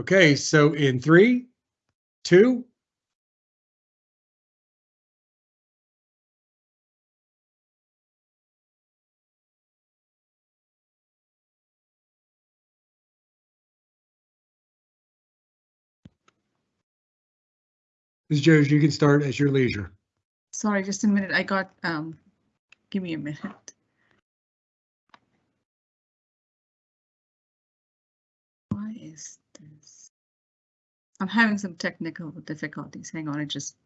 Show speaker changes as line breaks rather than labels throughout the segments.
Okay, so in three, two, Ms. Jones, you can start at your leisure.
Sorry, just a minute. I got, um, give me a minute. Why is? I'm having some technical difficulties. Hang on, it just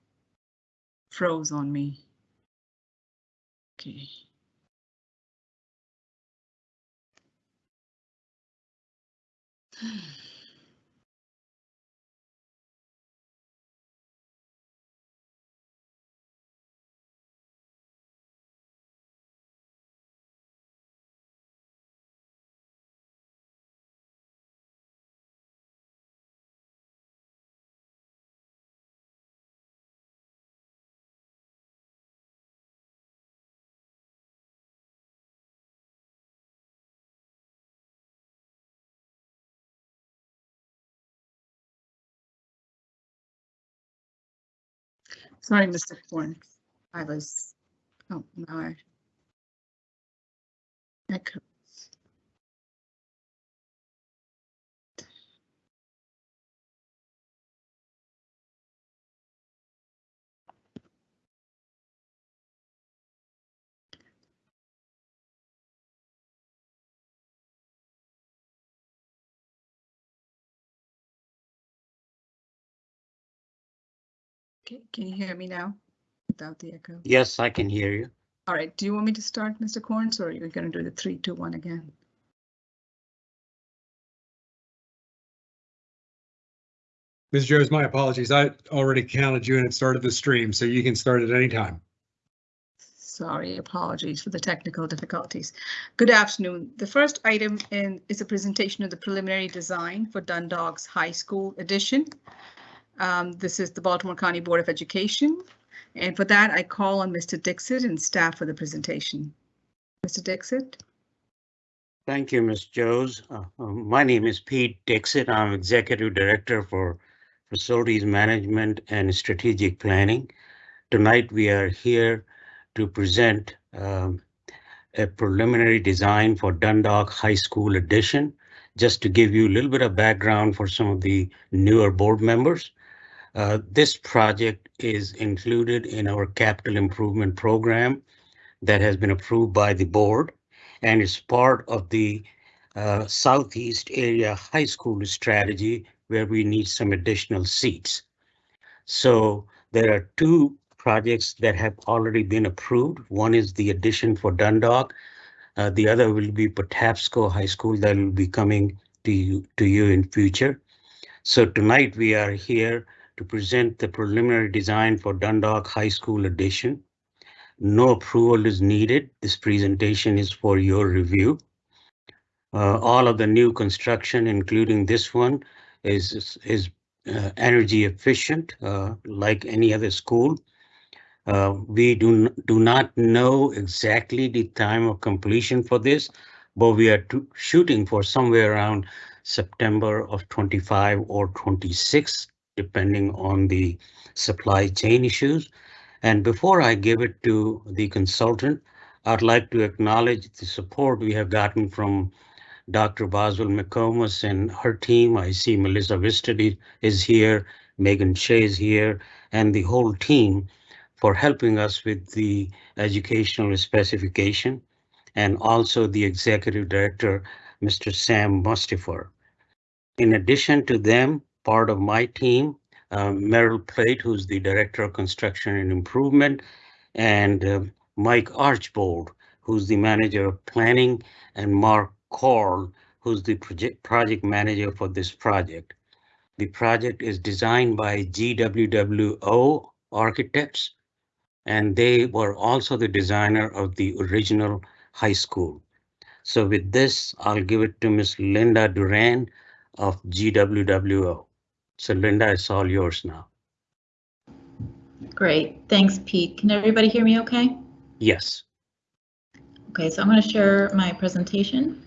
froze on me. Okay. Sorry, Mr. Corn. I was, oh, no, I. Echo. Okay, can you hear me now? Without the echo?
Yes, I can hear you.
All right, do you want me to start, Mr. Corns, or are you gonna do the three, two, one again?
Ms. Jones, my apologies. I already counted you and it started the stream, so you can start at any time.
Sorry, apologies for the technical difficulties. Good afternoon. The first item in is a presentation of the preliminary design for Dundalk High School addition. Um, this is the Baltimore County Board of Education. And for that, I call on Mr. Dixit and staff for the presentation. Mr. Dixit?
Thank you, Ms. Jose. Uh, uh, My name is Pete Dixit. I'm Executive Director for Facilities Management and Strategic Planning. Tonight, we are here to present um, a preliminary design for Dundalk High School addition. Just to give you a little bit of background for some of the newer board members. Uh, This project is included in our capital improvement program that has been approved by the board and is part of the uh, Southeast Area High School strategy where we need some additional seats. So there are two projects that have already been approved. One is the addition for Dundalk. Uh, the other will be Patapsco High School that will be coming to you, to you in future. So tonight we are here to present the preliminary design for Dundalk High School addition. No approval is needed. This presentation is for your review. Uh, all of the new construction, including this one, is is uh, energy efficient, uh, like any other school. Uh, we do do not know exactly the time of completion for this, but we are shooting for somewhere around September of 25 or 26, depending on the supply chain issues. And before I give it to the consultant, I'd like to acknowledge the support we have gotten from Dr. Boswell McComas and her team. I see Melissa Vistadi is here, Megan Shea is here, and the whole team for helping us with the educational specification and also the executive director, Mr. Sam Mustifer. In addition to them, part of my team, uh, Merrill Plate, who's the Director of Construction and Improvement, and uh, Mike Archbold, who's the Manager of Planning, and Mark Corl, who's the project, project manager for this project. The project is designed by GWWO Architects, and they were also the designer of the original high school. So with this, I'll give it to Miss Linda Duran of GWWO. So Linda, it's all yours now.
Great, thanks Pete. Can everybody hear me okay?
Yes.
Okay, so I'm going to share my presentation.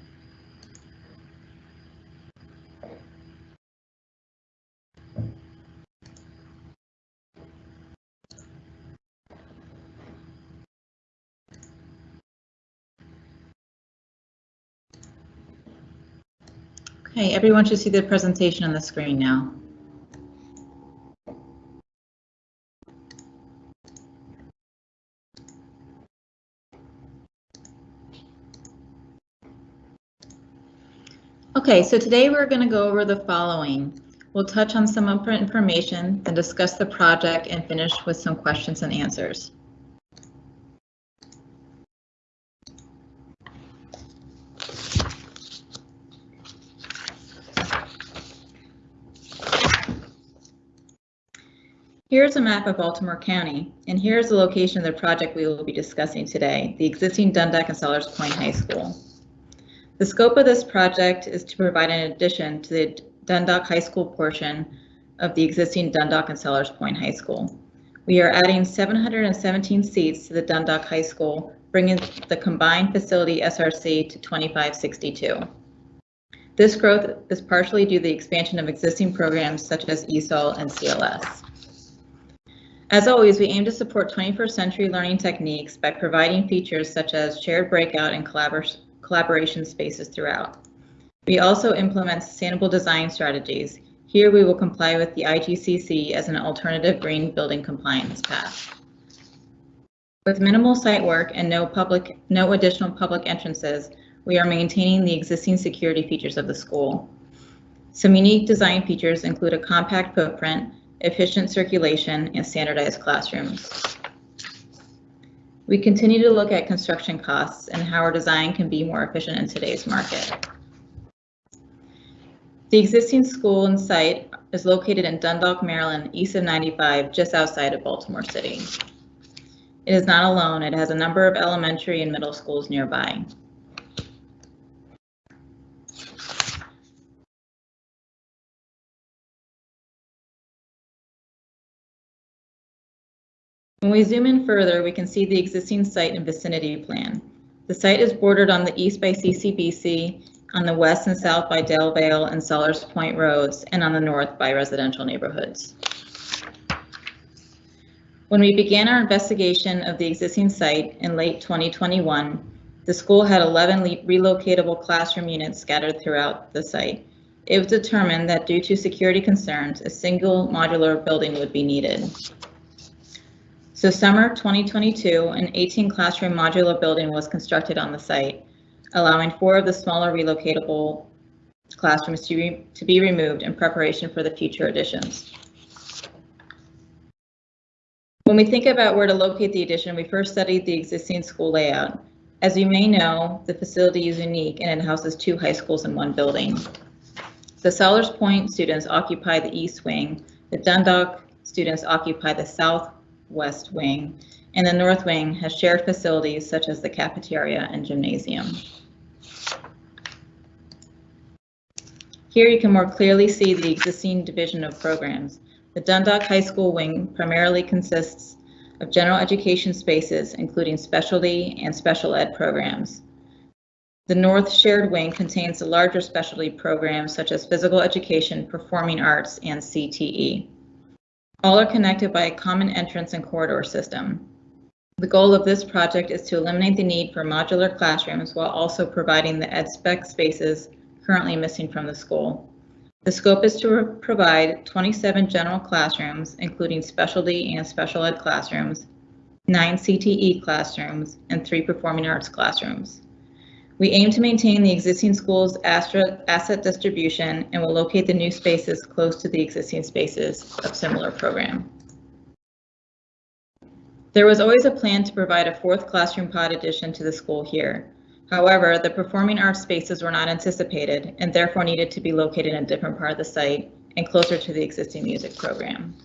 Okay, everyone should see the presentation on the screen now. Okay, so today we're going to go over the following. We'll touch on some upfront information, then discuss the project and finish with some questions and answers. Here's a map of Baltimore County, and here's the location of the project we will be discussing today, the existing Dundalk and Sollers Point High School. The scope of this project is to provide an addition to the Dundalk High School portion of the existing Dundalk and Sollers Point High School. We are adding 717 seats to the Dundalk High School, bringing the combined facility SRC to 2562. This growth is partially due to the expansion of existing programs such as ESOL and CLS. As always, we aim to support 21st century learning techniques by providing features such as shared breakout and collabor collaboration spaces throughout. We also implement sustainable design strategies. Here we will comply with the IGCC as an alternative green building compliance path. With minimal site work and no public, no additional public entrances, we are maintaining the existing security features of the school. Some unique design features include a compact footprint, efficient circulation, and standardized classrooms. We continue to look at construction costs and how our design can be more efficient in today's market. The existing school and site is located in Dundalk, Maryland, east of 95, just outside of Baltimore City. It is not alone. It has a number of elementary and middle schools nearby. When we zoom in further, we can see the existing site and vicinity plan. The site is bordered on the east by CCBC, on the west and south by Delvale and Sollers Point Roads, and on the north by residential neighborhoods. When we began our investigation of the existing site in late 2021, the school had 11 relocatable classroom units scattered throughout the site. It was determined that due to security concerns, a single modular building would be needed. So summer 2022, an 18 classroom modular building was constructed on the site, allowing four of the smaller relocatable classrooms to, to be removed in preparation for the future additions. When we think about where to locate the addition, we first studied the existing school layout. As you may know, the facility is unique and it houses two high schools in one building. The Sollers Point students occupy the east wing, the Dundalk students occupy the southwest wing, and the north wing has shared facilities such as the cafeteria and gymnasium. Here you can more clearly see the existing division of programs. The Dundalk High School wing primarily consists of general education spaces, including specialty and special ed programs. The North Shared Wing contains the larger specialty programs such as physical education, performing arts, and CTE. All are connected by a common entrance and corridor system. The goal of this project is to eliminate the need for modular classrooms while also providing the ed spec spaces currently missing from the school. The scope is to provide 27 general classrooms, including specialty and special ed classrooms, nine CTE classrooms, and three performing arts classrooms. We aim to maintain the existing school's asset distribution and will locate the new spaces close to the existing spaces of similar program. There was always a plan to provide a fourth classroom pod addition to the school here. However, the performing arts spaces were not anticipated and therefore needed to be located in a different part of the site and closer to the existing music program.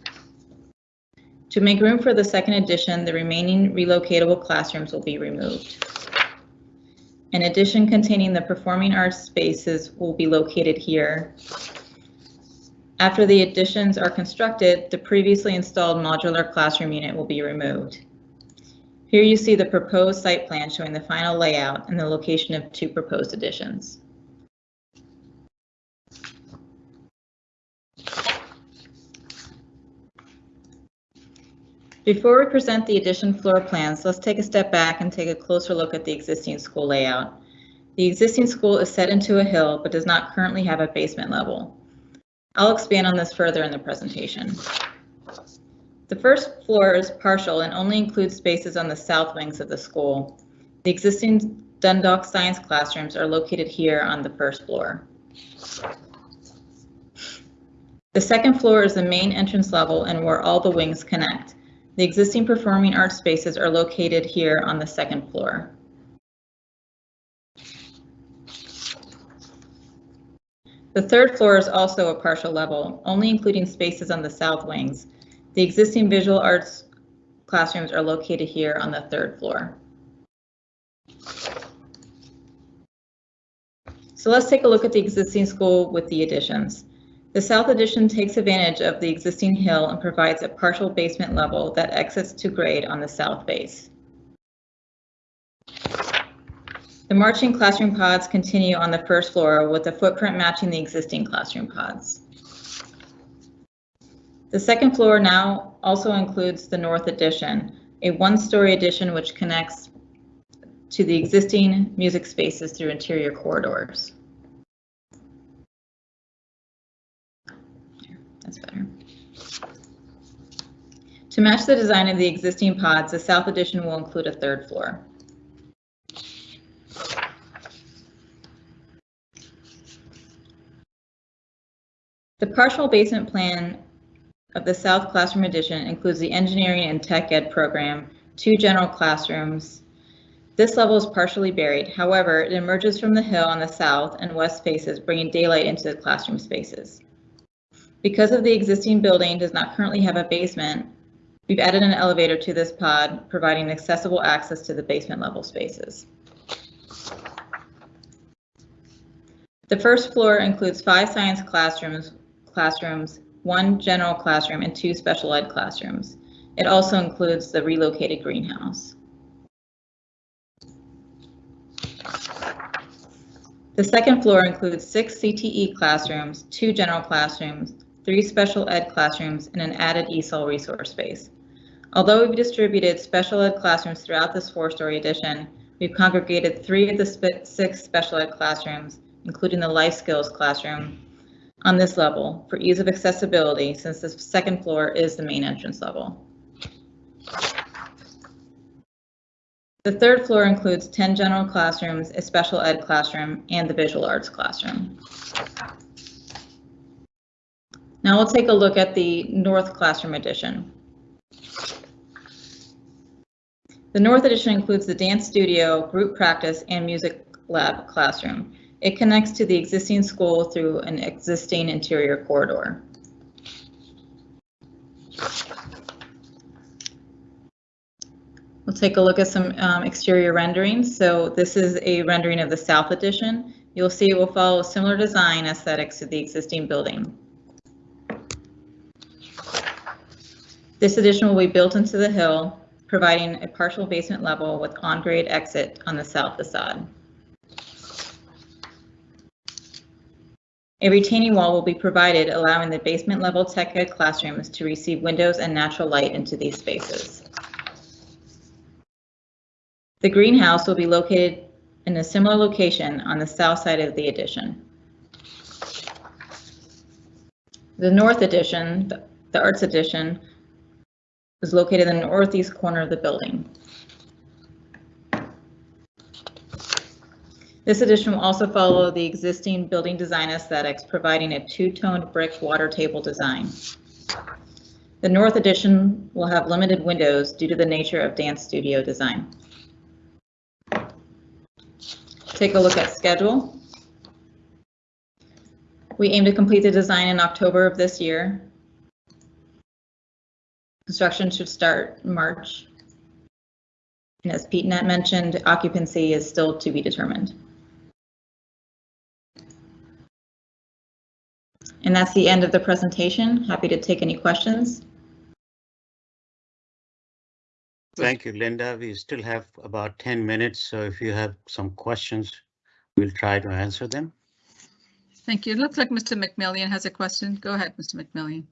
To make room for the second addition, the remaining relocatable classrooms will be removed. An addition containing the performing arts spaces will be located here. After the additions are constructed, the previously installed modular classroom unit will be removed. Here you see the proposed site plan showing the final layout and the location of two proposed additions. Before we present the addition floor plans, let's take a step back and take a closer look at the existing school layout. The existing school is set into a hill but does not currently have a basement level. I'll expand on this further in the presentation. The first floor is partial and only includes spaces on the south wings of the school. The existing Dundalk science classrooms are located here on the first floor. The second floor is the main entrance level and where all the wings connect. The existing performing arts spaces are located here on the second floor. The third floor is also a partial level, only including spaces on the south wings. The existing visual arts classrooms are located here on the third floor. So let's take a look at the existing school with the additions. The south addition takes advantage of the existing hill and provides a partial basement level that exits to grade on the south base. The marching classroom pods continue on the first floor with a footprint matching the existing classroom pods. The second floor now also includes the north addition, a one-story addition which connects to the existing music spaces through interior corridors. Better. To match the design of the existing pods, the south addition will include a third floor. The partial basement plan of the South Classroom Addition includes the engineering and tech ed program, two general classrooms. This level is partially buried. However, it emerges from the hill on the south and west faces, bringing daylight into the classroom spaces. Because of the existing building does not currently have a basement, we've added an elevator to this pod, providing accessible access to the basement level spaces. The first floor includes five science classrooms, classrooms, one general classroom, and two special ed classrooms. It also includes the relocated greenhouse. The second floor includes six CTE classrooms, two general classrooms, three special ed classrooms, and an added ESOL resource space. Although we've distributed special ed classrooms throughout this four-story addition, we've congregated three of the sp six special ed classrooms, including the life skills classroom, on this level for ease of accessibility since the second floor is the main entrance level. The third floor includes 10 general classrooms, a special ed classroom, and the visual arts classroom. Now we'll take a look at the North Classroom Edition. The North Edition includes the dance studio, group practice, and music lab classroom. It connects to the existing school through an existing interior corridor. We'll take a look at some um, exterior renderings. So this is a rendering of the South Edition. You'll see it will follow a similar design aesthetics to the existing building. This addition will be built into the hill, providing a partial basement level with on-grade exit on the south facade. A retaining wall will be provided, allowing the basement level tech ed classrooms to receive windows and natural light into these spaces. The greenhouse will be located in a similar location on the south side of the addition. The north addition, the- the arts addition, is located in the northeast corner of the building. This addition will also follow the existing building design aesthetics, providing a two-toned brick water table design. The north addition will have limited windows due to the nature of dance studio design. Take a look at schedule. We aim to complete the design in October of this year. Construction should start March. And as Pete Net mentioned, occupancy is still to be determined. And that's the end of the presentation. Happy to take any questions.
Thank you, Linda. We still have about 10 minutes, so if you have some questions, we'll try to answer them.
Thank you. It looks like Mr. McMillian has a question. Go ahead, Mr. McMillian.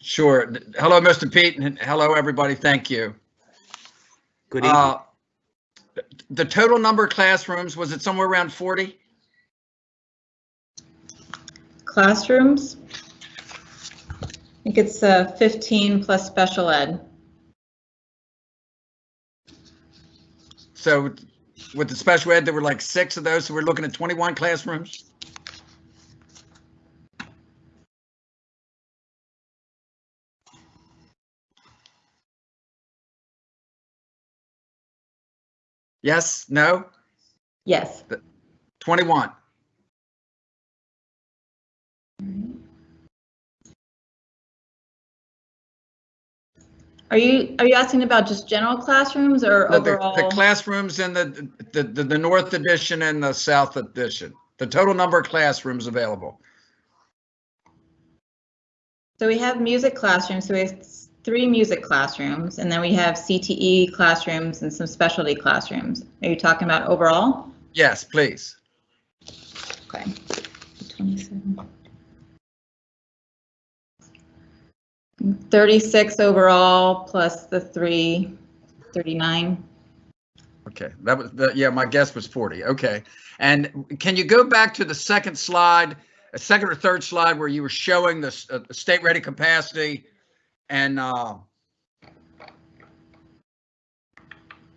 Sure. Hello, Mr. Pete, and hello, everybody. Thank you.
Good evening.
Uh, the total number of classrooms, was it somewhere around 40?
Classrooms. I think it's uh, 15 plus special ed.
So with the special ed, there were like six of those, so we're looking at 21 classrooms? Yes, no,
Yes.
21.
Are you, are you asking about just general classrooms or
The- the- The classrooms in the, the, the the north edition and the south edition, the total number of classrooms available.
So we have music classrooms, so we have three music classrooms, and then we have CTE classrooms and some specialty classrooms. Are you talking about overall?
Yes, please.
Okay. 27. 36 overall plus the three, 39.
Okay, that was, the yeah, my guess was 40. Okay. And can you go back to the second slide, a second or third slide where you were showing the uh, the state ready capacity and, uh,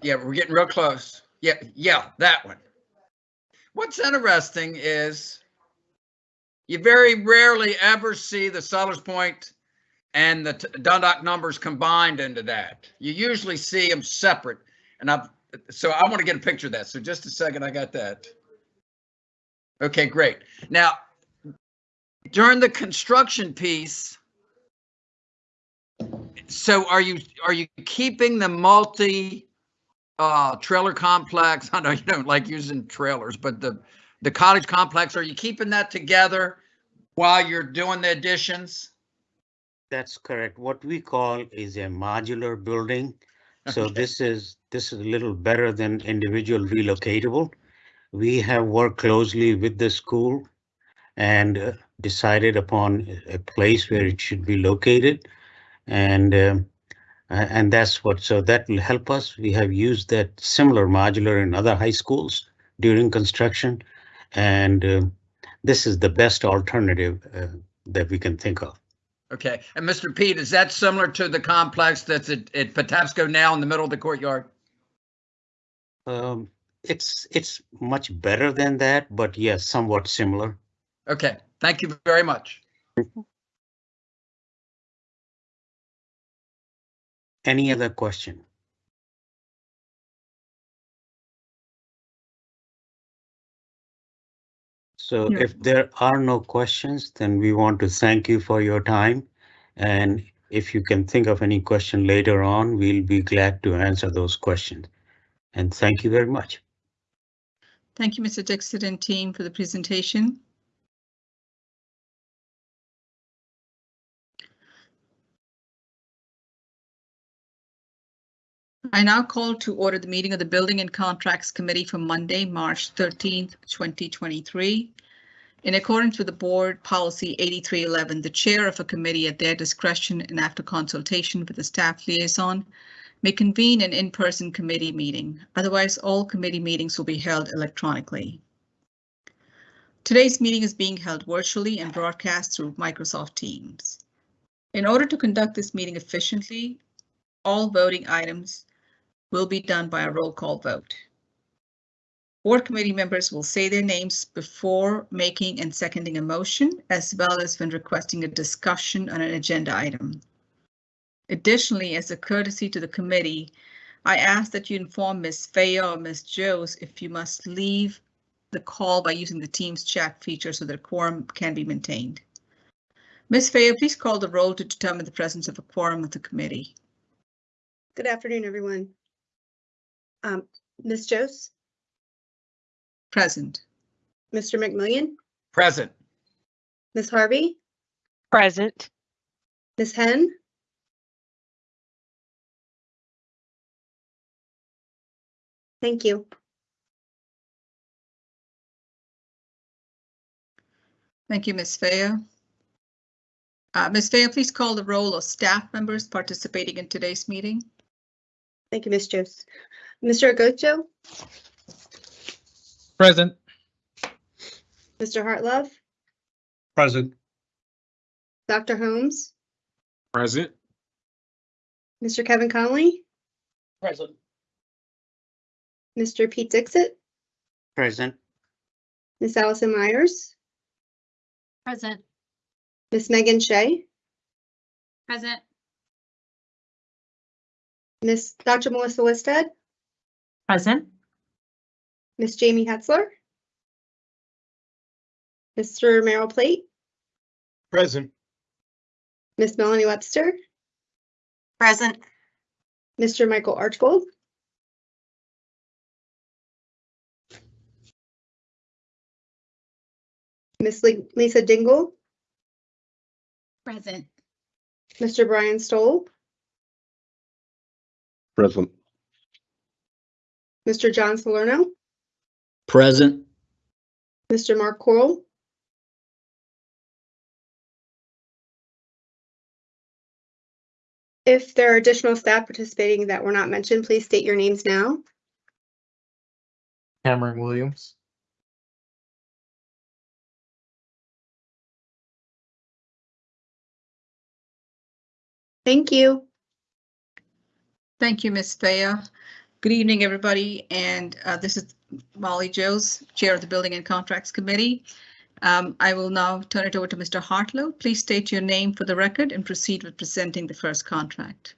yeah, we're getting real close. Yeah, yeah, that one. What's interesting is you very rarely ever see the Sollers Point and the Dundalk numbers combined into that. You usually see them separate. And I've, so I want to get a picture of that. So just a second, I got that. Okay, great. Now, during the construction piece, so are you, are you keeping the multi uh, trailer complex? I know you don't like using trailers, but the, the cottage complex, are you keeping that together while you're doing the additions?
That's correct. What we call is a modular building. So this is, this is a little better than individual relocatable. We have worked closely with the school and uh, decided upon a place where it should be located. And, um, and that's what, so that will help us. We have used that similar modular in other high schools during construction. And um, this is the best alternative uh, that we can think of.
Okay, and Mr. Pete, is that similar to the complex that's at, at Patapsco now in the middle of the courtyard?
Um, it's, it's much better than that, but yes, somewhat similar.
Okay, thank you very much.
Any other question? So
Yeah.
if there are no questions, then we want to thank you for your time. And if you can think of any question later on, we'll be glad to answer those questions. And thank you very much.
Thank you, Mr. Dixit and team for the presentation. I now call to order the meeting of the Building and Contracts Committee for Monday, March 13th, 2023. In accordance with the Board Policy 8311, the chair of a committee at their discretion and after consultation with the staff liaison may convene an in-person committee meeting. Otherwise, all committee meetings will be held electronically. Today's meeting is being held virtually and broadcast through Microsoft Teams. In order to conduct this meeting efficiently, all voting items will be done by a roll call vote. Board committee members will say their names before making and seconding a motion, as well as when requesting a discussion on an agenda item. Additionally, as a courtesy to the committee, I ask that you inform Ms. Faya or Ms. Jose if you must leave the call by using the Teams chat feature so that a quorum can be maintained. Ms. Faya, please call the roll to determine the presence of a quorum of the committee.
Good afternoon, everyone. Um, Ms. Jose,
Present.
Mr. McMillian,
Present.
Ms. Harvey,
Present.
Ms. Hen. Thank you.
Thank you, Ms. Faya. Uh, Ms. Faya, please call the roll of staff members participating in today's meeting.
Thank you, Ms. Jose. Mr. Agocho,
Present.
Mr. Hartlove,
Present.
Dr. Holmes,
Present.
Mr. Kevin Conley,
Present.
Mr. Pete Dixit,
Present.
Miss Allison Myers,
Present.
Miss Megan Shea,
Present.
Miss Dr. Melissa Listed,
Present.
Miss Jamie Hetzler, Mr. Merrill Plate,
Present.
Miss Melanie Webster,
Present.
Mr. Michael Archbold, Miss Lisa Dingle,
Present.
Mr. Brian Stoll,
Present.
Mr. John Salerno,
Present.
Mr. Mark Corl, If there are additional staff participating that were not mentioned, please state your names now.
Cameron Williams.
Thank you.
Thank you, Ms. Thea. Good evening, everybody, and uh, this is Molly Jose, Chair of the Building and Contracts Committee. Um, I will now turn it over to Mr. Hartlove. Please state your name for the record and proceed with presenting the first contract.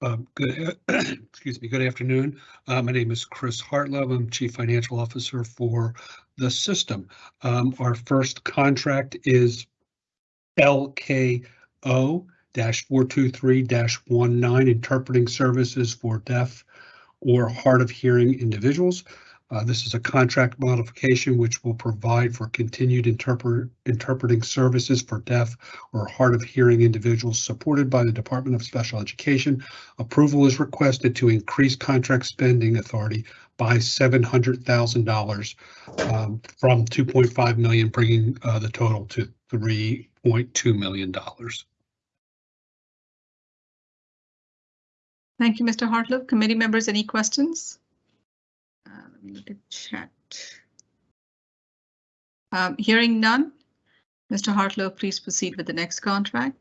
Um, Good, excuse me, good afternoon. Uh, My name is Chris Hartlove. I'm Chief Financial Officer for the system. Um, Our first contract is LKO four two three 19 interpreting services for deaf or hard of hearing individuals. Uh, This is a contract modification which will provide for continued interpret, interpreting services for deaf or hard of hearing individuals supported by the Department of Special Education. Approval is requested to increase contract spending authority by seven hundred thousand dollars um, from two point five million, bringing uh, the total to three point two million
Thank you, Mr. Hartlove. Committee members, any questions? Uh, Let me look at chat. Um, Hearing none. Mr. Hartlove, please proceed with the next contract.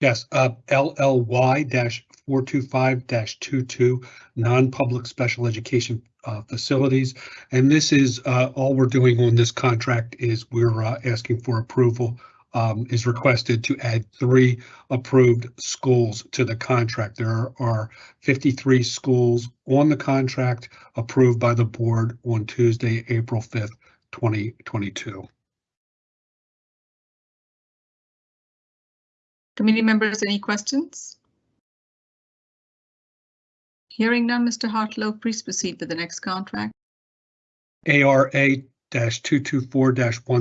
Yes, uh, LLY four two five 22 non-public special education uh, facilities. And this is, uh, all we're doing on this contract is we're uh, asking for approval um, is requested to add three approved schools to the contract. There are 53 schools on the contract approved by the board on Tuesday, April 5th, 2022.
Committee members, any questions? Hearing none, Mr. Hartlove, please proceed with the next contract.
ARA two two four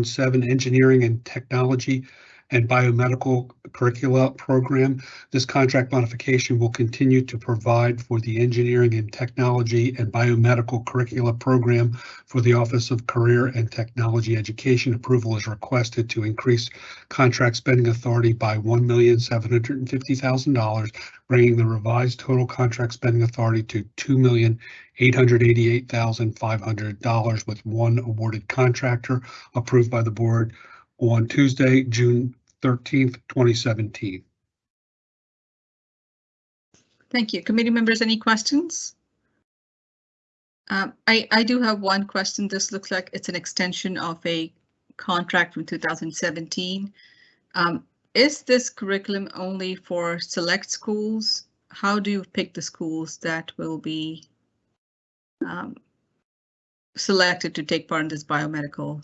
17 Engineering and Technology and Biomedical Curricula Program. This contract modification will continue to provide for the Engineering and Technology and Biomedical Curricula Program for the Office of Career and Technology Education. Approval is requested to increase contract spending authority by one million seven hundred and fifty thousand dollars, bringing the revised total contract spending authority to two million eight hundred eighty-eight thousand five hundred dollars with one awarded contractor approved by the board on Tuesday, June thirteenth, twenty seventeen.
Thank you. Committee members, any questions? Um, I, I do have one question. This looks like it's an extension of a contract from 2017. Um, Is this curriculum only for select schools? How do you pick the schools that will be um, selected to take part in this biomedical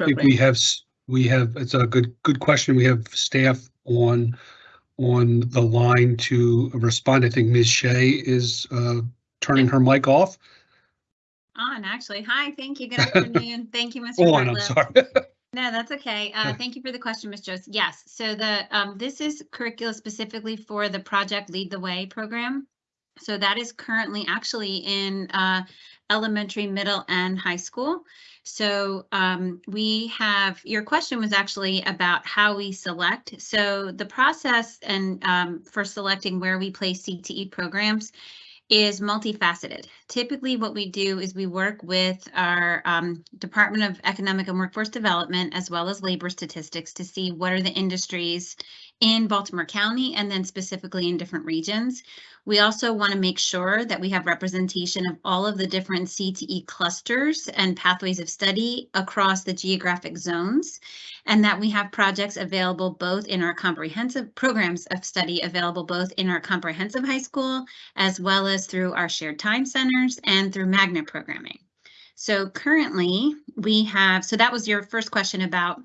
I think we have, we have, it's a good, good question. We have staff on, on the line to respond. I think Ms. Shea is uh, turning her mic off.
On, actually. Hi, thank you. Good afternoon. Thank you, Mr.
On, I'm sorry.
No, that's okay. Uh, thank you for the question, Ms. Jones. Yes, so the, um, this is curricula specifically for the Project Lead the Way program. So that is currently actually in, uh, elementary, middle, and high school. So um, we have, your question was actually about how we select. So the process and um, for selecting where we place CTE programs is multifaceted. Typically, what we do is we work with our um, Department of Economic and Workforce Development as well as labor statistics to see what are the industries in Baltimore County and then specifically in different regions. We also want to make sure that we have representation of all of the different CTE clusters and pathways of study across the geographic zones, and that we have projects available both in our comprehensive programs of study available both in our comprehensive high school as well as through our shared time centers and through magnet programming. So currently we have, so that was your first question about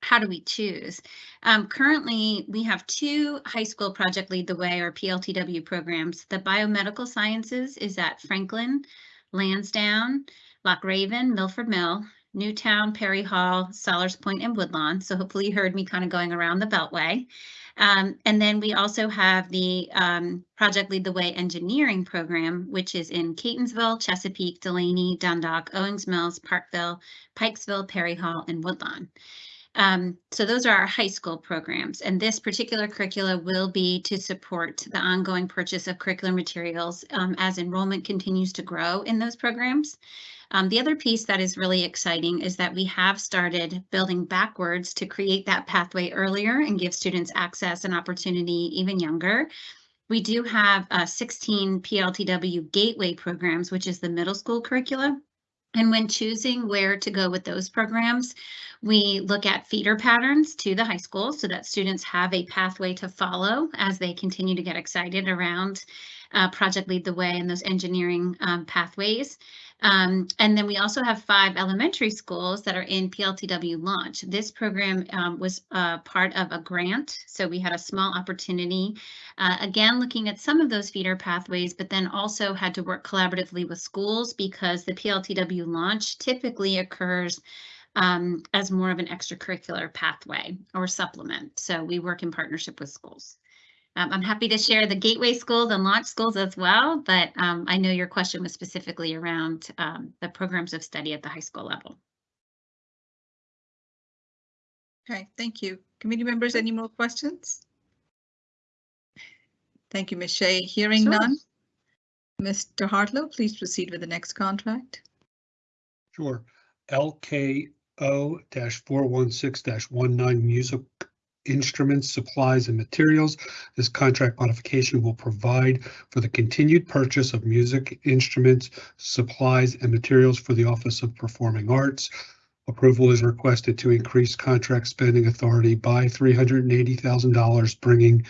how do we choose? Um, currently, we have two high school Project Lead the Way or PLTW programs. The Biomedical Sciences is at Franklin, Lansdowne, Loch Raven, Milford Mill, Newtown, Perry Hall, Sollers Point, and Woodlawn. So hopefully you heard me kind of going around the Beltway. Um, and then we also have the um, Project Lead the Way engineering program, which is in Catonsville, Chesapeake, Dulaney, Dundalk, Owings Mills, Parkville, Pikesville, Perry Hall, and Woodlawn. Um, so those are our high school programs, and this particular curricula will be to support the ongoing purchase of curricular materials um, as enrollment continues to grow in those programs. Um, the other piece that is really exciting is that we have started building backwards to create that pathway earlier and give students access and opportunity even younger. We do have uh, 16 PLTW gateway programs, which is the middle school curricula. And when choosing where to go with those programs, we look at feeder patterns to the high school so that students have a pathway to follow as they continue to get excited around uh, Project Lead the Way and those engineering um, pathways. Um, and then we also have five elementary schools that are in PLTW launch. This program um, was uh, part of a grant, so we had a small opportunity, uh, again, looking at some of those feeder pathways, but then also had to work collaboratively with schools because the PLTW launch typically occurs um, as more of an extracurricular pathway or supplement. So we work in partnership with schools. Um, I'm happy to share the gateway schools and launch schools as well, but um, I know your question was specifically around um, the programs of study at the high school level.
Okay, thank you. Committee members, any more questions? Thank you, Ms. Shea. Hearing
Sure.
none. Mr. Hartlove, please proceed with the next contract.
Sure. LKO four one six 19 music instruments, supplies, and materials. This contract modification will provide for the continued purchase of music instruments, supplies, and materials for the Office of Performing Arts. Approval is requested to increase contract spending authority by three hundred and eighty thousand dollars, bringing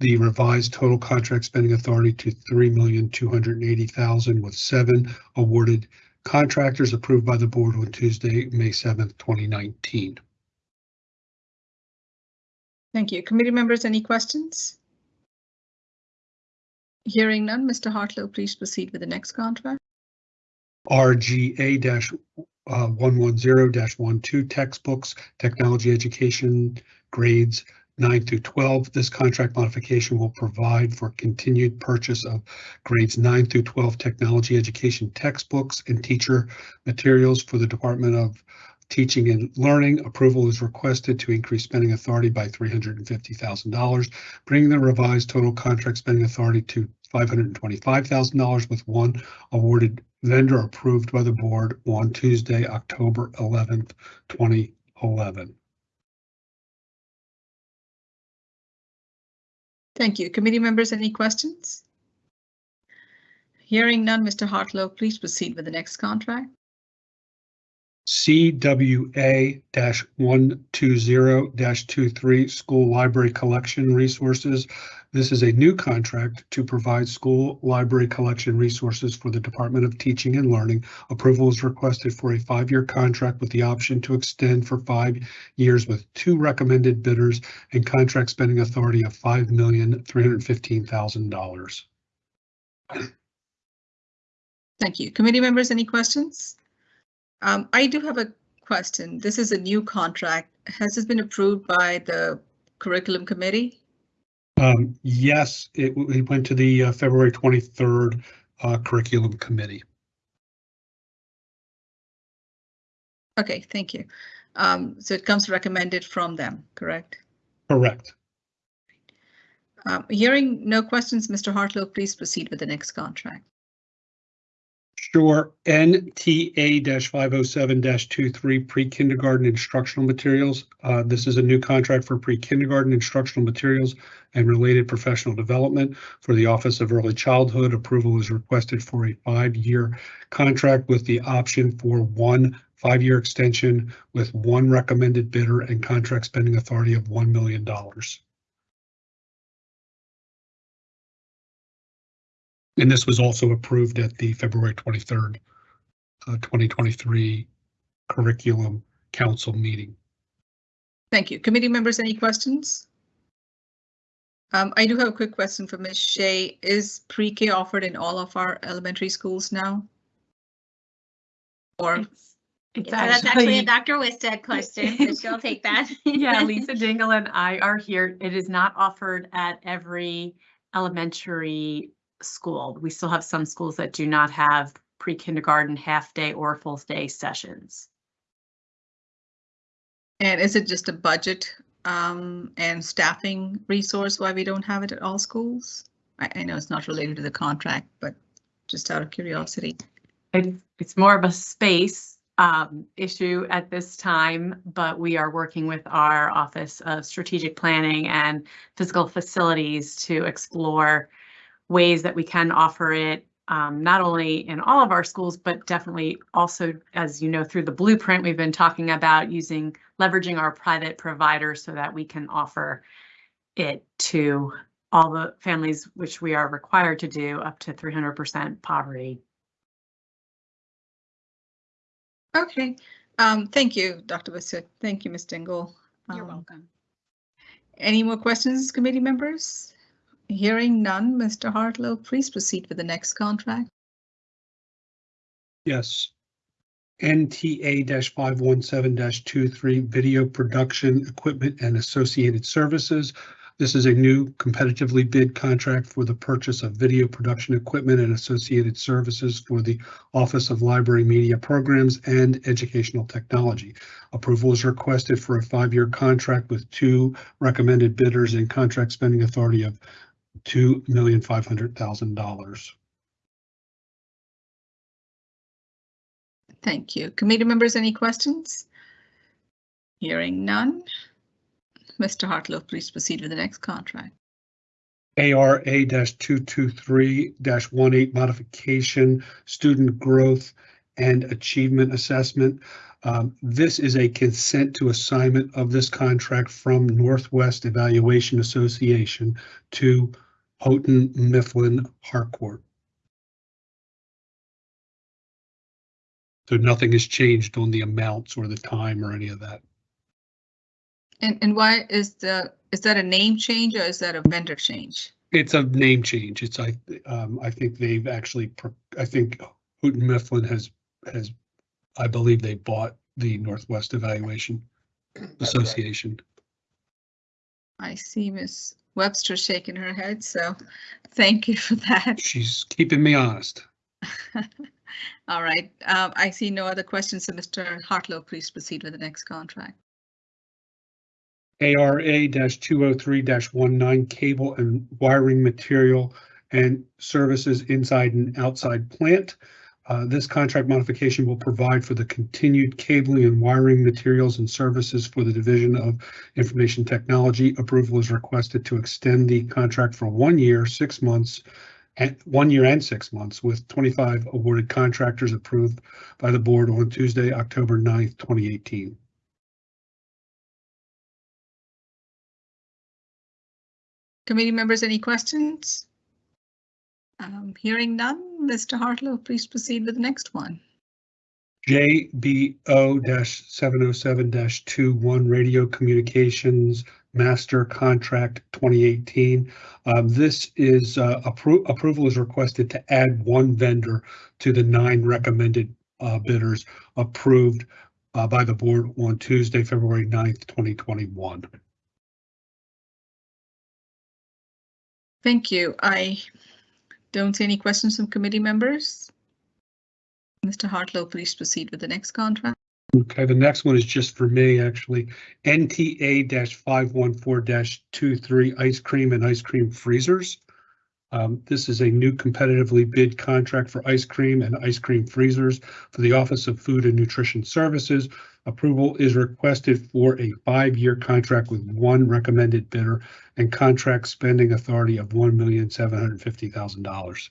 the revised total contract spending authority to $3,280,000 with seven awarded contractors approved by the board on Tuesday, May seventh, twenty nineteen.
Thank you. Committee members, any questions? Hearing none, Mr. Hartlove, please proceed with the next contract.
RGA dash uh, textbooks, technology education grades nine through twelve. This contract modification will provide for continued purchase of grades nine through twelve technology education textbooks and teacher materials for the Department of Teaching and Learning. Approval is requested to increase spending authority by three hundred and fifty thousand dollars, bringing the revised total contract spending authority to five hundred and twenty-five thousand dollars with one awarded vendor approved by the board on Tuesday, October eleventh, twenty eleven.
Thank you. Committee members, any questions? Hearing none, Mr. Hartlove, please proceed with the next contract.
CWA one two zero 23 School Library Collection Resources. This is a new contract to provide school library collection resources for the Department of Teaching and Learning. Approval is requested for a five-year contract with the option to extend for five years with two recommended bidders and contract spending authority of five million three hundred fifteen thousand dollars.
Thank you. Committee members, any questions? Um, I do have a question. This is a new contract. Has this been approved by the curriculum committee?
Um, yes, it, it went to the uh, February twenty-third uh, curriculum committee.
Okay, thank you. Um, so it comes recommended from them, correct?
Correct.
Um, hearing no questions, Mr. Hartlove, please proceed with the next contract.
Sure, NTA five oh seven 23 pre-kindergarten instructional materials. Uh, this is a new contract for pre-kindergarten instructional materials and related professional development for the Office of Early Childhood. Approval is requested for a five-year contract with the option for one five-year extension with one recommended bidder and contract spending authority of one million And this was also approved at the February 23rd, uh, 2023 Curriculum Council meeting.
Thank you. Committee members, any questions? Um, I do have a quick question for Ms. Shea. Is pre-K offered in all of our elementary schools now? Or,
It's, it's
So that's actually a Dr. Wisted question, so she'll take that.
yeah, Lisa Dingle and I are here. It is not offered at every elementary school. We still have some schools that do not have pre-kindergarten half-day or full-day sessions.
and is it just a budget um, and staffing resource why we don't have it at all schools? I, I know it's not related to the contract, but just out of curiosity.
It's, it's more of a space um, issue at this time, but we are working with our Office of Strategic Planning and Physical Facilities to explore ways that we can offer it, um, not only in all of our schools, but definitely also, as you know, through the blueprint, we've been talking about using, leveraging our private providers so that we can offer it to all the families, which we are required to do up to 300% poverty.
Okay, um, thank you, Dr. Bassett. Thank you, Ms. Dingle.
You're
Um,
welcome.
Any more questions, committee members? Hearing none, Mr. Hartlove, please proceed with the next contract.
Yes. NTA five one seven 23 video production equipment and associated services. This is a new competitively bid contract for the purchase of video production equipment and associated services for the Office of Library Media Programs and Educational Technology. Approval is requested for a five-year contract with two recommended bidders and contract spending authority of two million five hundred thousand dollars.
Thank you. Committee members, any questions? Hearing none. Mr. Hartlove, please proceed with the next contract.
ARA two two three 18 modification, student growth and achievement assessment. Um, This is a consent to assignment of this contract from Northwest Evaluation Association to Houghton Mifflin Harcourt. So nothing has changed on the amounts or the time or any of that.
And, and why is the, is that a name change or is that a vendor change?
It's a name change. It's, I, um, I think they've actually, pro- I think Houghton Mifflin has, has, I believe they bought the Northwest Evaluation Association.
I see Ms. Webster shaking her head, so thank you for that.
She's keeping me honest.
All right, um, I see no other questions, so Mr. Hartlove, please proceed with the next contract.
ARA two oh three 19 cable and wiring material and services inside and outside plant. Uh, this contract modification will provide for the continued cabling and wiring materials and services for the Division of Information Technology. Approval is requested to extend the contract for one year, six months, and one year and six months with twenty-five awarded contractors approved by the board on Tuesday, October 9th, twenty eighteen.
Committee members, any questions? Um, hearing none, Mr. Hartlove, please proceed with the next one.
JBO seven oh seven 21 Radio Communications Master Contract twenty eighteen. Um, this is, uh, appro- approval is requested to add one vendor to the nine recommended, uh, bidders approved, uh, by the board on Tuesday, February 9th, twenty twenty-one.
Thank you. I don't see any questions from committee members. Mr. Hartlove, please proceed with the next contract.
Okay, the next one is just for me, actually. NTA five one four 23 ice cream and ice cream freezers. Um, this is a new competitively bid contract for ice cream and ice cream freezers for the Office of Food and Nutrition Services. Approval is requested for a five-year contract with one recommended bidder and contract spending authority of one million seven hundred fifty thousand dollars.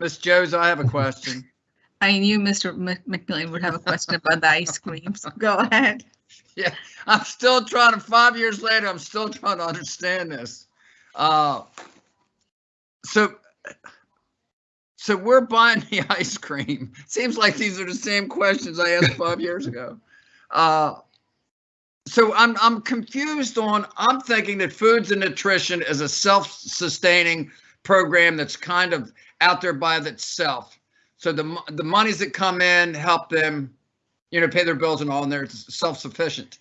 Ms. Jose, I have a question.
I knew Mr. Mc- McMillion would have a question about the ice creams. Go ahead.
Yeah, I'm still trying to, five years later, I'm still trying to understand this. Uh, So, so we're buying the ice cream. Seems like these are the same questions I asked five years ago. Uh, So I'm, I'm confused on, I'm thinking that foods and nutrition is a self-sustaining program that's kind of out there by itself. So the, the monies that come in help them you know, pay their bills and all, and they're self-sufficient.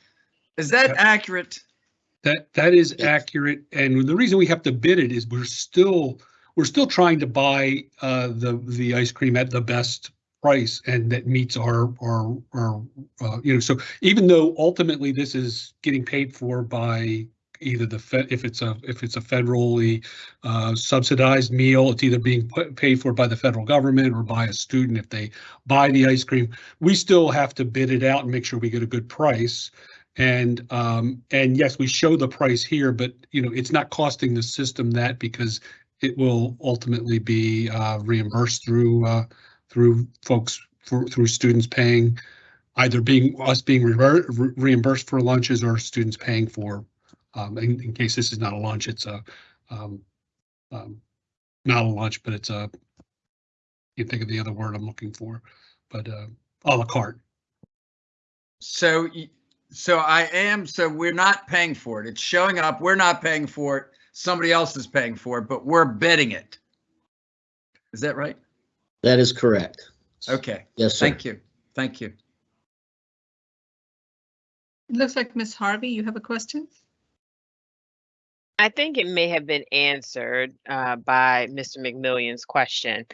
Is that
Yep.
accurate?
That, that is accurate, and the reason we have to bid it is we're still, we're still trying to buy uh, the, the ice cream at the best price and that meets our, our, our, uh, you know, so even though ultimately this is getting paid for by either the Fed, if it's a, if it's a federally uh, subsidized meal, it's either being pa- paid for by the federal government or by a student if they buy the ice cream. We still have to bid it out and make sure we get a good price. And, um, and yes, we show the price here, but you know, it's not costing the system that because it will ultimately be, uh, reimbursed through, uh, through folks, for, through students paying, either being, us being re- reimbursed for lunches or students paying for, um, in, in case this is not a lunch, it's a, um, um, not a lunch, but it's a, you think of the other word I'm looking for, but, uh, à la carte.
So, so I am, so we're not paying for it. It's showing up. We're not paying for it. Somebody else is paying for it, but we're bidding it. Is that right?
That is correct.
Okay,
Yes, sir.
thank you. Thank you.
It looks like Miss Harvey, you have a question?
I think it may have been answered uh, by Mr. McMillion's question.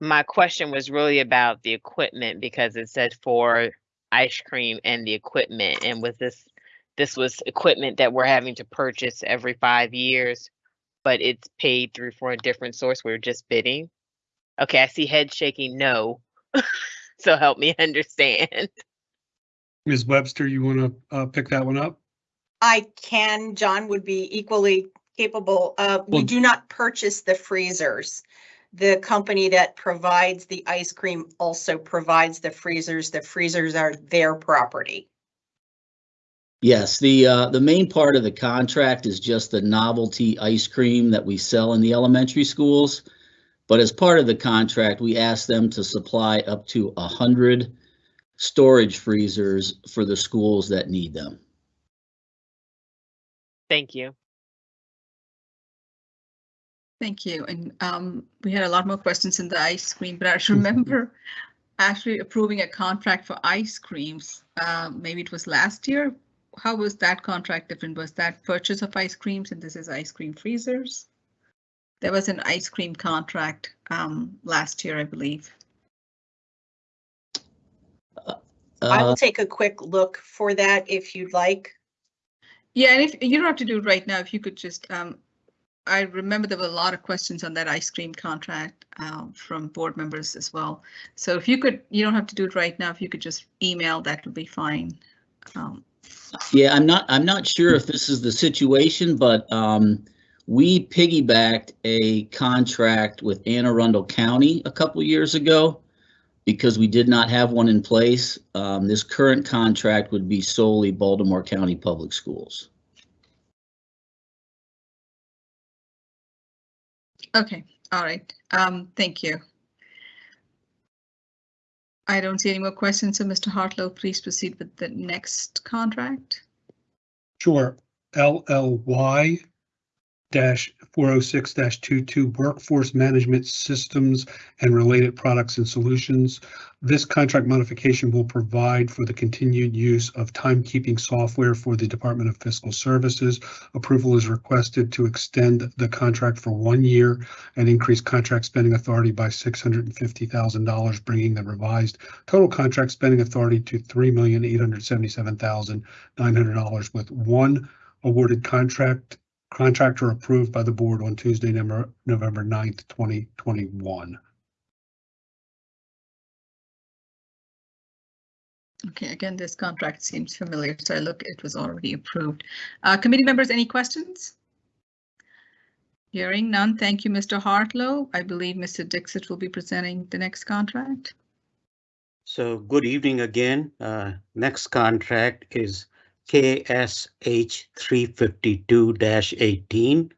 My question was really about the equipment because it said for ice cream and the equipment. And was this, this was equipment that we're having to purchase every five years, but it's paid through for a different source. We're just bidding. Okay, I see head shaking no. So help me understand.
Ms. Webster, you want to uh, pick that one up?
I can, John would be equally capable. Uh, we
Well-
do not purchase the freezers. The company that provides the ice cream also provides the freezers. The freezers are their property.
Yes, the, uh, the main part of the contract is just the novelty ice cream that we sell in the elementary schools. But as part of the contract, we ask them to supply up to a hundred storage freezers for the schools that need them.
Thank you.
Thank you. And um, we had a lot more questions in the ice cream, but I just remember actually approving a contract for ice creams. Uh, maybe it was last year. How was that contract different? Was that purchase of ice creams and this is ice cream freezers? There was an ice cream contract um, last year, I believe.
I will take a quick look for that if you'd like.
Yeah, and if you don't have to do it right now, if you could just, um, I remember there were a lot of questions on that ice cream contract um, from board members as well. So if you could, you don't have to do it right now. If you could just email, that would be fine. Um,
Yeah, I'm not, I'm not sure if this is the situation, but um, we piggybacked a contract with Anne Arundel County a couple years ago because we did not have one in place. Um, this current contract would be solely Baltimore County Public Schools.
Okay, all right. Um, thank you. I don't see any more questions, so Mr. Hartlove, please proceed with the next contract.
Sure. LLY dash four oh six dash two two workforce management systems and related products and solutions. This contract modification will provide for the continued use of timekeeping software for the Department of Fiscal Services. Approval is requested to extend the contract for one year and increase contract spending authority by six hundred and fifty thousand dollars, bringing the revised total contract spending authority to three million eight hundred seventy-seven thousand nine hundred dollars with one awarded contract contractor approved by the board on Tuesday, November, November 9th, twenty twenty-one.
Okay, again, this contract seems familiar, so I look, it was already approved. Uh, committee members, any questions? Hearing none, thank you, Mr. Hartlove. I believe Mr. Dixit will be presenting the next contract.
So good evening again. Uh, Next contract is KSH 352-18.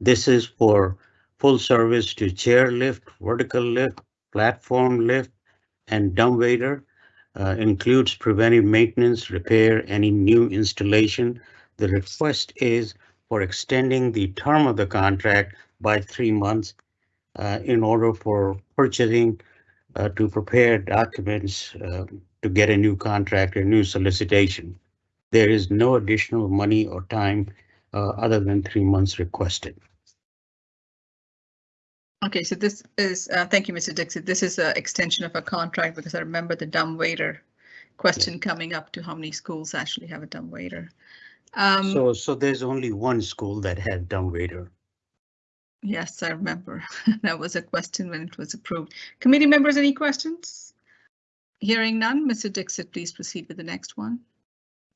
This is for full service to chair lift, vertical lift, platform lift, and dumbwaiter. Uh, Includes preventive maintenance, repair, any new installation. The request is for extending the term of the contract by three months uh, in order for purchasing uh, to prepare documents uh, to get a new contract, a new solicitation. There is no additional money or time uh, other than three months requested.
Okay, so this is, uh, thank you, Mr. Dixit. This is an extension of a contract because I remember the dumb waiter question coming up to how many schools actually have a dumb waiter. Um,
So, so there's only one school that had dumb waiter.
yes, I remember. That was a question when it was approved. Committee members, any questions? Hearing none, Mr. Dixit, please proceed with the next one.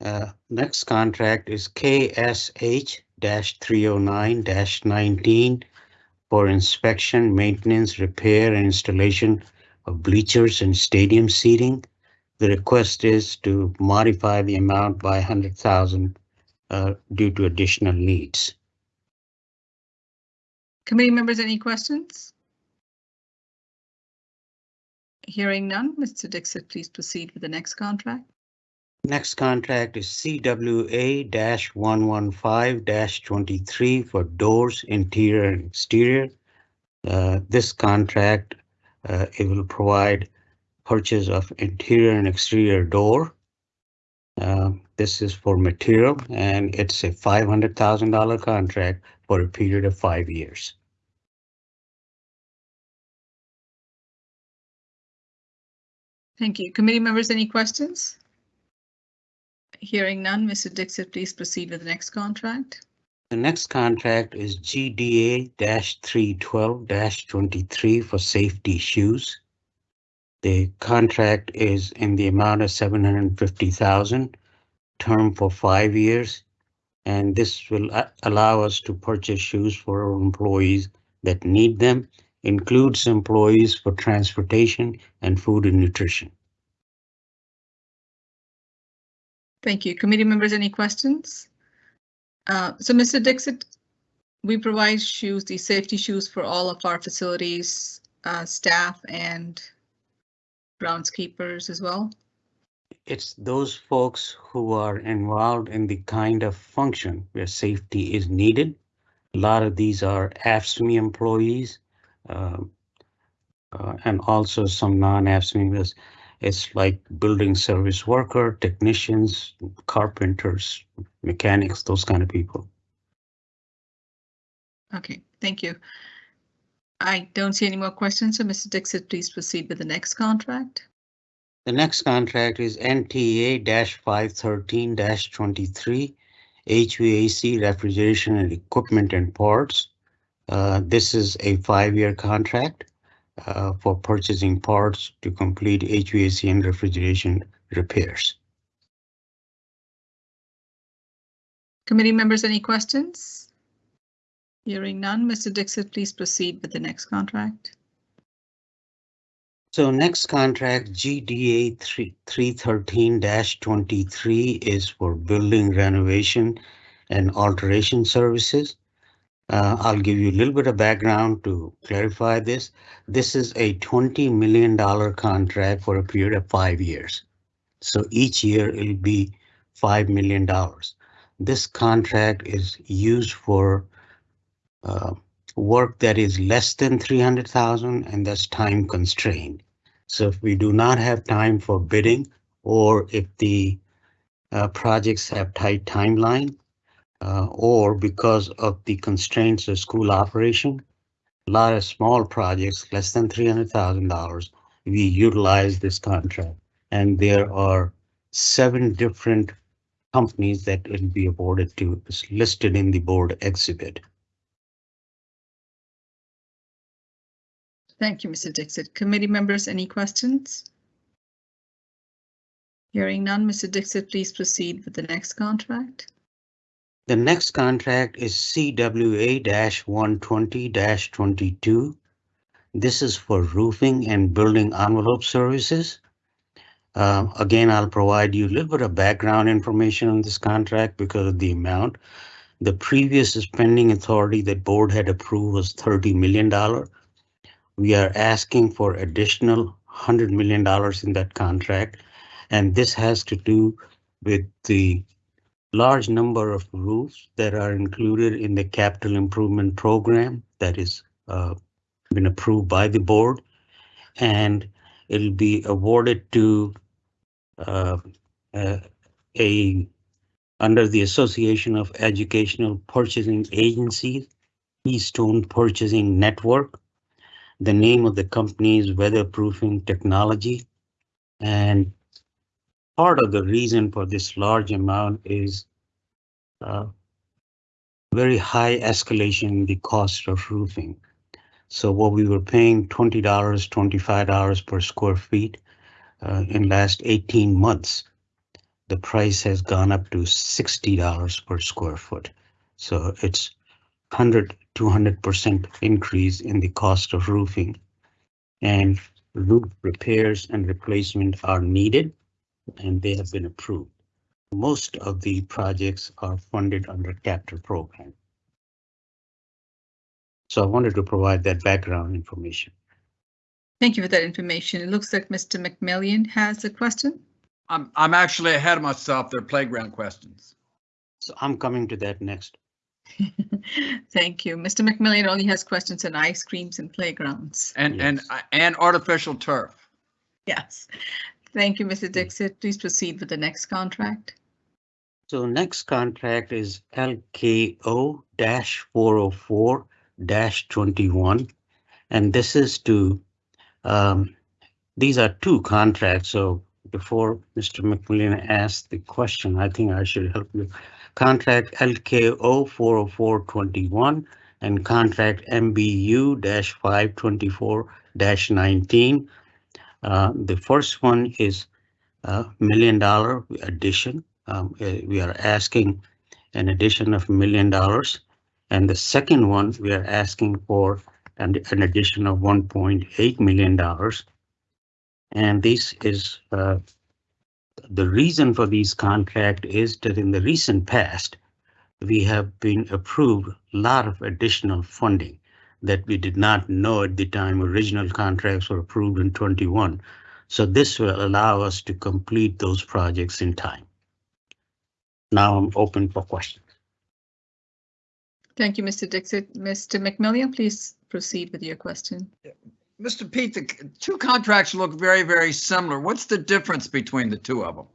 Uh, Next contract is KSH-309-19 for inspection, maintenance, repair, and installation of bleachers and stadium seating. The request is to modify the amount by hundred thousand uh, due to additional needs.
Committee members, any questions? Hearing none, Mr. Dixit, please proceed with the next contract.
Next contract is CWA-115-23 for doors, interior and exterior. Uh, this contract, uh, it will provide purchase of interior and exterior door. Uh, this is for material and it's a five hundred thousand dollar contract for a period of five years.
Thank you. Committee members, any questions? Hearing none, Mr. Dixit, please proceed with the next contract.
The next contract is GDA-312-23 for safety shoes. The contract is in the amount of seven hundred and fifty thousand, term for five years. And this will allow us to purchase shoes for our employees that need them, includes employees for transportation and food and nutrition.
Thank you. Committee members, any questions? Uh, So, Mr. Dixit, we provide shoes, these safety shoes for all of our facilities, uh, staff and groundskeepers as well.
It's those folks who are involved in the kind of function where safety is needed. A lot of these are AFSCME employees. um, uh, and also some non-AFSCME, it's- like building service worker, technicians, carpenters, mechanics, those kind of people.
Okay, thank you. I don't see any more questions, so Mr. Dixit, please proceed with the next contract.
The next contract is NTA-513-23 HVAC refrigeration and equipment and parts. Uh, this is a five-year contract Uh, for purchasing parts to complete HVAC and refrigeration repairs.
Committee members, any questions? Hearing none, Mr. Dixit, please proceed with the next contract.
So next contract, GDA three, three thirteen twenty-three is for building renovation and alteration services. Uh, I'll give you a little bit of background to clarify this. This is a twenty million dollar contract for a period of five years. So each year it'll be five million dollars. This contract is used for uh, work that is less than 300,000 and that's time constrained. So if we do not have time for bidding or if the uh, projects have tight timeline uh, or because of the constraints of school operation, a lot of small projects less than $300,000, we utilize this contract. And there are seven different companies that will be awarded to, is listed in the board exhibit.
Thank you, Mr. Dixit. Committee members, any questions? Hearing none, Mr. Dixit, please proceed with the next contract.
The next contract is CWA-120-22. This is for roofing and building envelope services. Uh, again, I'll provide you a little bit of background information on this contract because of the amount. The previous spending authority that board had approved was thirty million dollar. We are asking for additional hundred million dollars in that contract. And this has to do with the large number of roofs that are included in the capital improvement program that is uh, been approved by the board. And it'll be awarded to uh, uh, a under the Association of Educational Purchasing Agencies, Keystone Purchasing Network. The name of the company is Weatherproofing Technology. And part of the reason for this large amount is uh, very high escalation in the cost of roofing. So what we were paying $20, $25 per square feet uh, in last 18 months, the price has gone up to $60 per square foot. So it's 100, 200% increase in the cost of roofing. And roof repairs and replacement are needed and they have been approved. Most of the projects are funded under capital program. So I wanted to provide that background information.
Thank you for that information. It looks like Mr. McMillion has a question.
I'm, I'm actually ahead of myself. They're playground questions.
So I'm coming to that next.
Thank you. Mr. McMillion only has questions on ice creams and playgrounds.
And, and,
Yes.
and artificial turf.
Yes. Thank you, Mr. Dixit. Please proceed with the next contract.
So next contract is LKO-404-21, And this is to, um, these are two contracts, so before Mr. McMillion asked the question, I think I should help you. Contract LKO-404-21 and contract MBU five twenty-four nineteen. Uh, the first one is a million dollar addition. Um, uh, we are asking an addition of a million dollars. And the second one, we are asking for an, an addition of one point eight million dollars. And this is uh, the reason for these contract is that in the recent past, we have been approved a lot of additional funding that we did not know at the time original contracts were approved in 21. So this will allow us to complete those projects in time. Now I'm open for questions.
Thank you, Mr. Dixit. Mr. McMillion, please proceed with your question.
Mr. Pete, the two contracts look very, very similar. What's the difference between the two of them?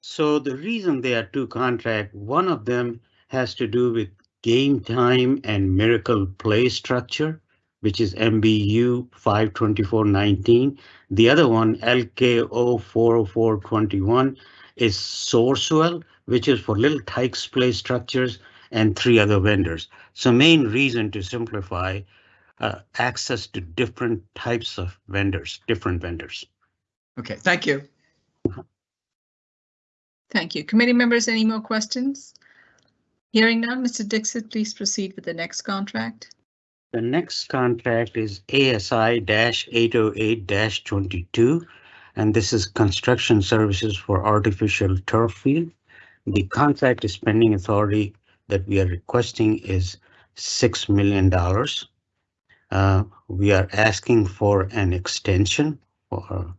So the reason they are two contracts, one of them has to do with game time and miracle play structure, which is MBU 52419. The other one, LKO 40421, is Sourcewell, which is for Little Tikes play structures and three other vendors. So main reason to simplify uh, access to different types of vendors, different vendors.
Okay, thank you.
Thank you. Committee members, any more questions? Hearing none, Mr. Dixit, please proceed with the next contract.
The next contract is ASI 808 22, and this is construction services for artificial turf field. The contract is authority that we are requesting is six million dollars. Uh, we are asking for an extension for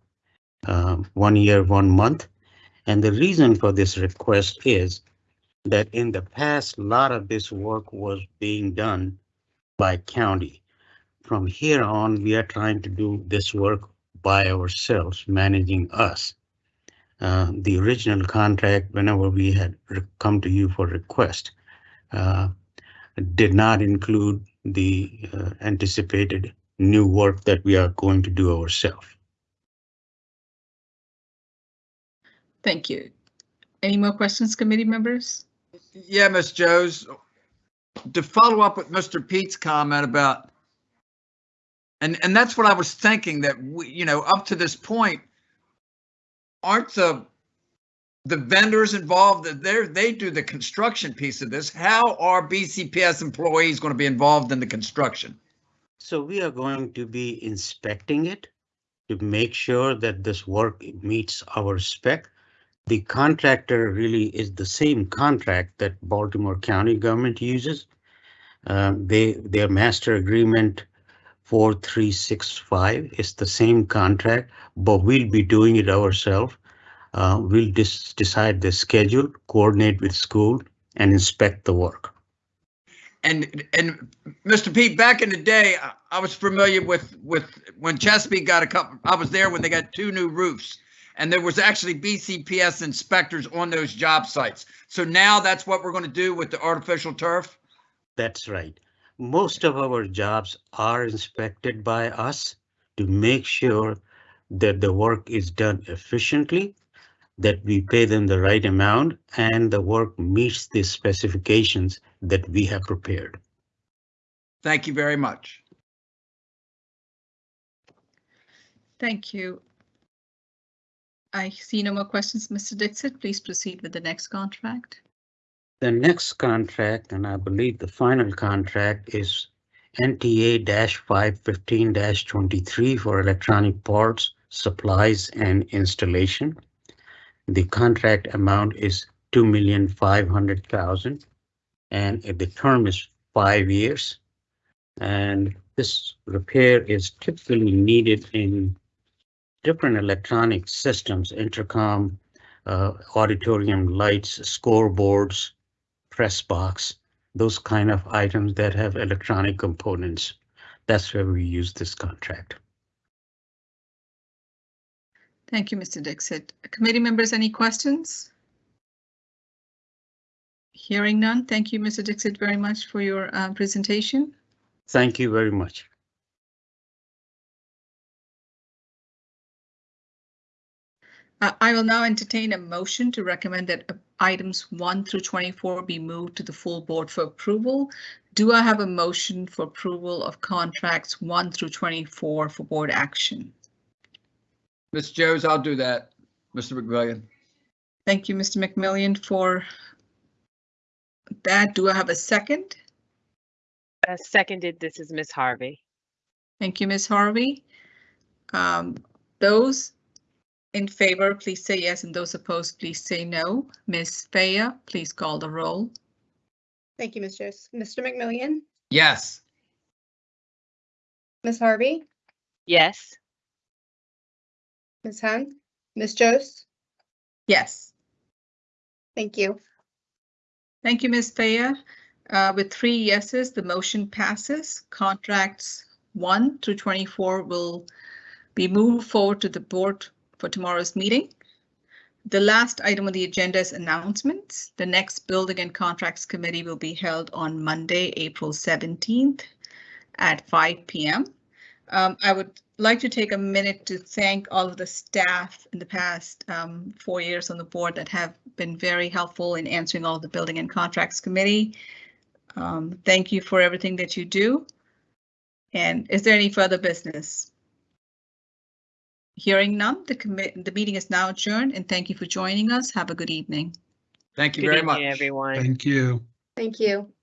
uh, one year, one month. And the reason for this request is that in the past, a lot of this work was being done by county. From here on, we are trying to do this work by ourselves, managing us. Uh, the original contract, whenever we had come to you for request, uh, did not include the uh, anticipated new work that we are going to do ourselves.
Thank you. Any more questions, committee members?
Yeah, Ms. Jose, to follow up with Mr. Pete's comment about, and, and that's what I was thinking that we, you know, up to this point, aren't the, the vendors involved, that they're, they do the construction piece of this. How are BCPS employees going to be involved in the construction?
So we are going to be inspecting it to make sure that this work meets our spec. The contractor really is the same contract that Baltimore County government uses. Um, they, their master agreement 4365 is the same contract, but we'll be doing it ourselves. Uh, we'll dis- decide the schedule, coordinate with school and inspect the work.
And, and Mr. Pete, back in the day, I- I was familiar with, with, when Chesapeake got a couple, I was there when they got two new roofs. And there was actually BCPS inspectors on those job sites. So now that's what we're going to do with the artificial turf?
That's right. Most of our jobs are inspected by us to make sure that the work is done efficiently, that we pay them the right amount, and the work meets the specifications that we have prepared.
Thank you very much.
Thank you. I see no more questions, Mr. Dixit. Please proceed with the next contract.
The next contract, and I believe the final contract, is NTA-515-23 for electronic parts, supplies, and installation. The contract amount is two million five hundred thousand, and the term is five years. And this repair is typically needed in different electronic systems, intercom, uh, auditorium lights, scoreboards, press box, those kind of items that have electronic components. That's where we use this contract.
Thank you, Mr. Dixit. Committee members, any questions? Hearing none. Thank you, Mr. Dixit, very much for your uh, presentation.
Thank you very much.
Uh, I will now entertain a motion to recommend that items 1 through 24 be moved to the full board for approval. Do I have a motion for approval of contracts 1 through 24 for board action?
Ms. Jones, I'll do that. Mr. McMillion.
Thank you, Mr. McMillion, for that. Do I have a second?
Uh, seconded, this is Miss Harvey.
Thank you, Ms. Harvey. Um, Those in favor, please say yes, and those opposed, please say no. Ms. Faya, please call the roll.
Thank you, Ms. Jose. Mr. McMillion,
Yes.
Ms. Harvey,
Yes,
Ms. Hunt, Ms. Jose.
Yes.
Thank you.
Thank you, Ms. Faya. Uh, With three yeses, the motion passes. Contracts 1 through 24 will be moved forward to the board for tomorrow's meeting. The last item on the agenda is announcements. The next Building and Contracts Committee will be held on Monday, April 17th at 5 PM. Um, I would like to take a minute to thank all of the staff in the past um, four years on the board that have been very helpful in answering all of the Building and Contracts Committee. Um, Thank you for everything that you do. And is there any further business? Hearing none, the commit, the meeting is now adjourned and thank you for joining us. Have a good evening.
Thank you
good
very
evening,
much.
everyone.
Thank you.
Thank you.